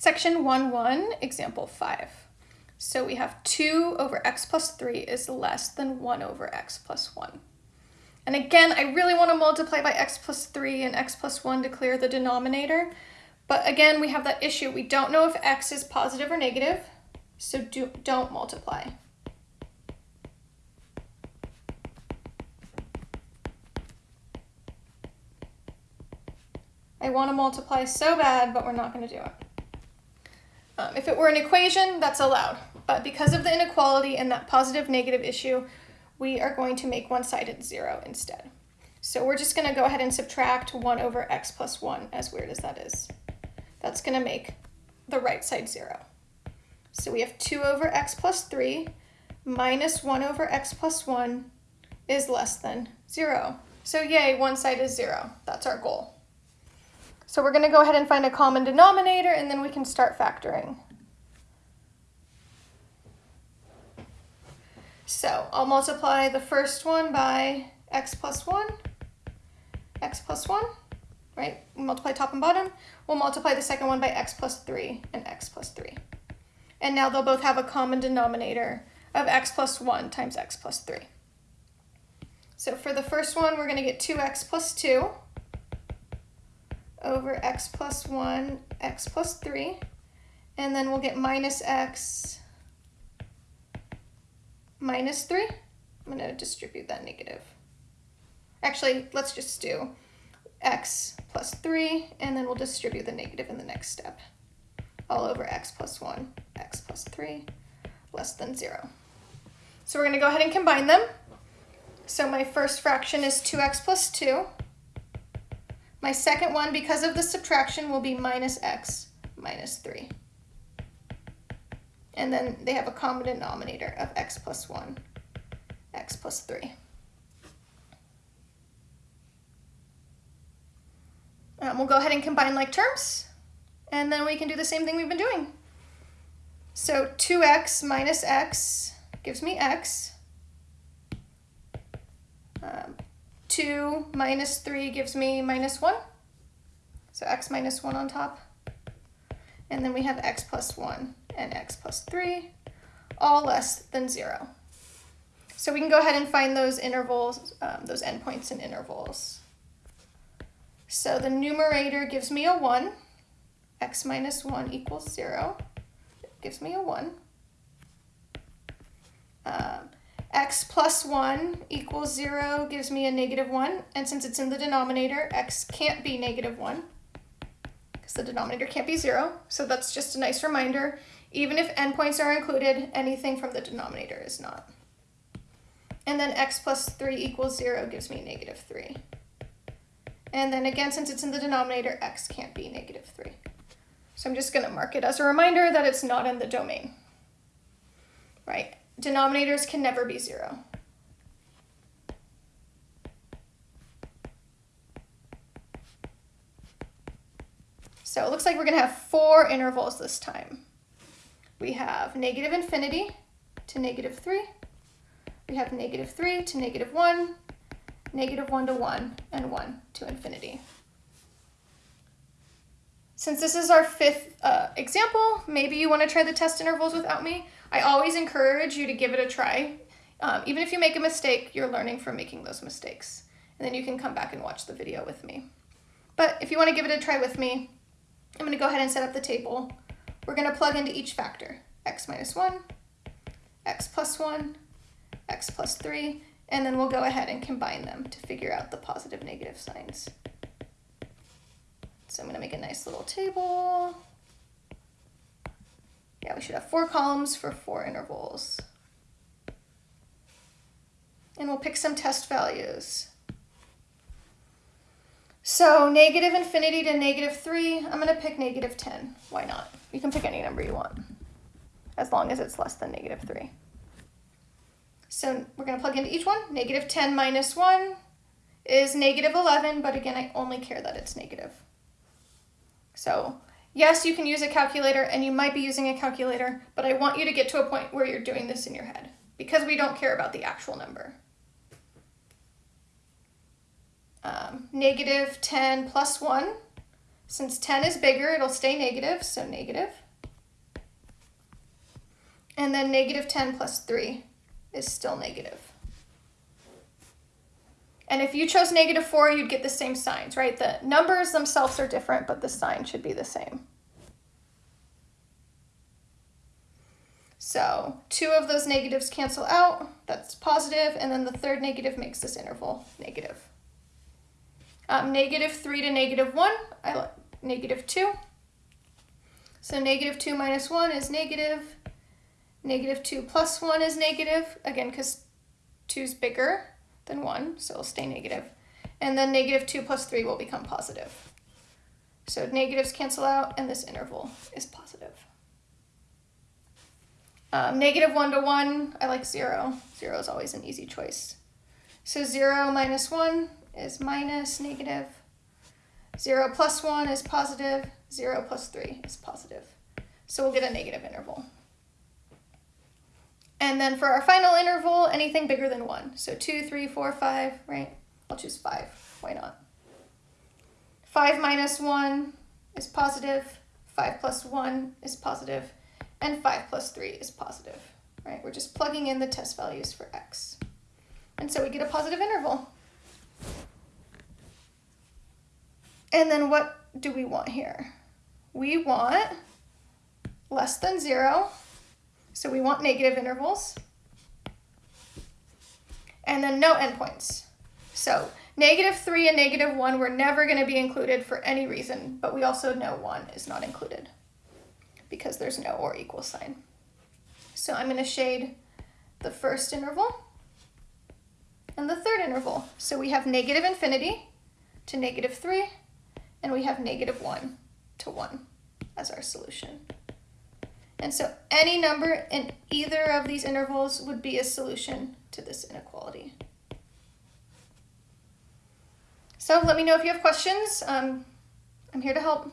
Section 1-1, example 5. So we have 2 over x plus 3 is less than 1 over x plus 1. And again, I really want to multiply by x plus 3 and x plus 1 to clear the denominator. But again, we have that issue. We don't know if x is positive or negative, so do, don't multiply. I want to multiply so bad, but we're not going to do it. Um, if it were an equation, that's allowed. But because of the inequality and that positive negative issue, we are going to make one-sided zero instead. So we're just going to go ahead and subtract 1 over x plus 1, as weird as that is. That's going to make the right side 0. So we have 2 over x plus 3 minus 1 over x plus 1 is less than 0. So yay, one side is 0. That's our goal. So we're going to go ahead and find a common denominator and then we can start factoring. So I'll multiply the first one by x plus 1, x plus 1, right? We multiply top and bottom. We'll multiply the second one by x plus 3 and x plus 3. And now they'll both have a common denominator of x plus 1 times x plus 3. So for the first one, we're going to get 2x plus 2 over x plus 1, x plus 3, and then we'll get minus x minus 3. I'm going to distribute that negative. Actually, let's just do x plus 3, and then we'll distribute the negative in the next step. All over x plus 1, x plus 3, less than 0. So we're going to go ahead and combine them. So my first fraction is 2x plus 2. My second one, because of the subtraction, will be minus x minus 3. And then they have a common denominator of x plus 1, x plus 3. Um, we'll go ahead and combine like terms, and then we can do the same thing we've been doing. So 2x minus x gives me x. Um, 2 minus 3 gives me minus 1. So x minus 1 on top. And then we have x plus 1 and x plus 3, all less than 0. So we can go ahead and find those intervals, um, those endpoints and intervals. So the numerator gives me a 1. x minus 1 equals 0. It gives me a 1. Um, x plus 1 equals 0 gives me a negative 1. And since it's in the denominator, x can't be negative 1 because the denominator can't be 0. So that's just a nice reminder. Even if endpoints are included, anything from the denominator is not. And then x plus 3 equals 0 gives me negative 3. And then again, since it's in the denominator, x can't be negative 3. So I'm just going to mark it as a reminder that it's not in the domain. Right? Denominators can never be 0. So it looks like we're going to have four intervals this time. We have negative infinity to negative 3. We have negative 3 to negative 1, negative 1 to 1, and 1 to infinity. Since this is our fifth uh, example, maybe you want to try the test intervals without me. I always encourage you to give it a try. Um, even if you make a mistake, you're learning from making those mistakes. And then you can come back and watch the video with me. But if you want to give it a try with me, I'm going to go ahead and set up the table. We're going to plug into each factor, x minus 1, x plus 1, x plus 3, and then we'll go ahead and combine them to figure out the positive negative signs. So I'm going to make a nice little table. Yeah, we should have four columns for four intervals. And we'll pick some test values. So negative infinity to negative 3, I'm going to pick negative 10. Why not? You can pick any number you want, as long as it's less than negative 3. So we're going to plug into each one. Negative 10 minus 1 is negative 11, but again, I only care that it's negative. So yes, you can use a calculator, and you might be using a calculator, but I want you to get to a point where you're doing this in your head, because we don't care about the actual number. Um, negative 10 plus 1 Since 10 is bigger, it'll stay negative, so negative. And then negative 10 plus 3 is still negative. And if you chose negative 4, you'd get the same signs, right? The numbers themselves are different, but the sign should be the same. So two of those negatives cancel out, that's positive, and then the third negative makes this interval negative. Um, negative 3 to negative 1, I negative 2. So negative 2 minus 1 is negative. Negative 2 plus 1 is negative, again, because 2 is bigger than 1, so it'll stay negative. And then negative 2 plus 3 will become positive. So negatives cancel out, and this interval is positive. Um, negative 1 to 1, I like 0. 0 is always an easy choice. So 0 minus 1 is minus negative. 0 plus 1 is positive. 0 plus 3 is positive. So we'll get a negative interval. And then for our final interval, anything bigger than 1. So 2, 3, 4, 5, right? I'll choose 5. Why not? 5 minus 1 is positive. 5 plus 1 is. And 5 plus 3 is positive, right? We're just plugging in the test values for x. And so we get a positive interval. And then what do we want here? We want less than 0 so we want negative intervals. And then no endpoints. So negative 3 and negative 1 were never going to be included for any reason, but we also know 1 is not included because there's no or equal sign. So I'm going to shade the first interval and the third interval. So we have negative infinity to negative 3, and we have negative 1 to 1 as our solution. And so any number in either of these intervals would be a solution to this inequality. So let me know if you have questions. Um, I'm here to help.